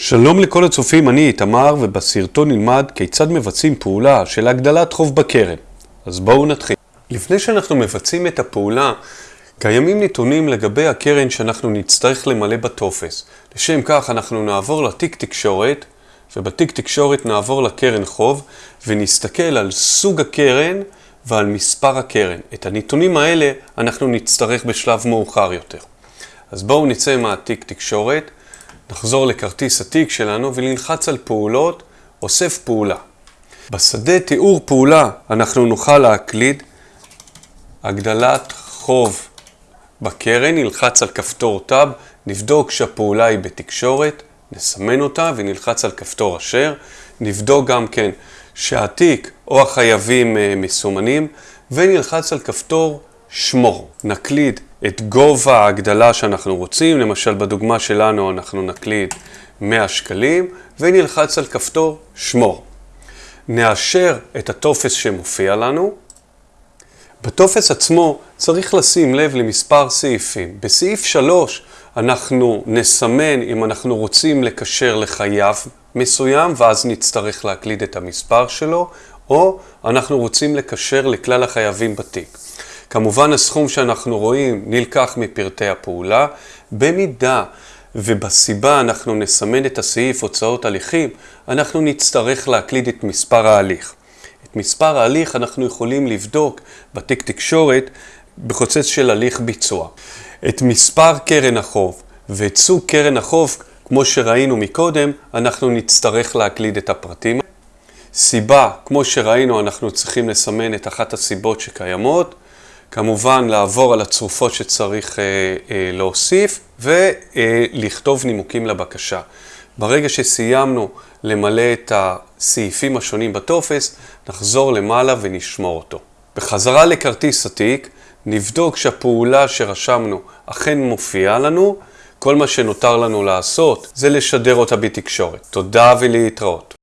שלום לכל הצופים, אני איתמר, ובסרטון נלמד כיצד מבצעים פעולה של הגדלת חוב בקרן. אז בואו נתחיל. לפני שאנחנו מבצעים את הפעולה, קיימים נתונים לגבי הקרן שאנחנו נצטרך למלא בטופס. לשם כך אנחנו נעבור לתיק תקשורת, ובתיק תקשורת נעבור לקרן חוב, ונסתכל על סוג הקרן ועל מספר הקרן. את הנתונים האלה אנחנו נצטרך בשלב מאוחר יותר. אז בואו נצא מהתיק תקשורת. נחזור לכרטיס התיק שלנו ונלחץ על פעולות, אוסף פעולה. בשדה תיאור פעולה אנחנו נוכל להקליד הגדלת חוב בקרן, נלחץ על כפתור טאב, נבדוק שהפעולה היא בתקשורת, נסמן אותה ונלחץ על כפתור אשר, נבדוק גם כן שהתיק או החייבים אה, מסומנים ונלחץ על כפתור שמור. נקליד את גובה ההגדלה שאנחנו רוצים, למשל בדוגמה שלנו אנחנו נקליד 100 שקלים ונלחץ על כפתור שמור. נאשר את הטופס שמופיע לנו. בטופס עצמו צריך לשים לב למספר סעיפים. בסעיף 3 אנחנו נסמן אם אנחנו רוצים לקשר לחייב מסוים ואז נצטרך להקליד את המספר שלו, או אנחנו רוצים לקשר לכלל החייבים בתיק. כמובן הסכום שאנחנו רואים נלקח מפרטי הפעולה. במידה ובסיבה אנחנו נסמן את הסעיף הוצאות הליכים, אנחנו נצטרך להקליד את מספר ההליך. את מספר ההליך אנחנו יכולים לבדוק בתיק תקשורת בחוצץ של הליך ביצוע. את מספר קרן החוב ואת סוג קרן החוב, כמו שראינו מקודם, אנחנו נצטרך להקליד את הפרטים. סיבה, כמו שראינו, אנחנו צריכים לסמן את אחת הסיבות שקיימות. כמובן לעבור על הצרופות שצריך אה, אה, להוסיף ולכתוב נימוקים לבקשה. ברגע שסיימנו למלא את הסעיפים השונים בטופס, נחזור למעלה ונשמור אותו. בחזרה לכרטיס התיק, נבדוק שהפעולה שרשמנו אכן מופיעה לנו. כל מה שנותר לנו לעשות זה לשדר אותה בתקשורת. תודה ולהתראות.